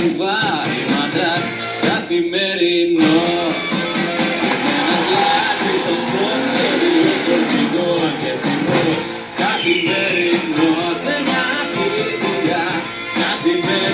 κουβάρι μαντράς καθημερινό. Ένας λάδι στο στρώνο, δύο στον κοινό και καθημερινός σε μια καθημερινός.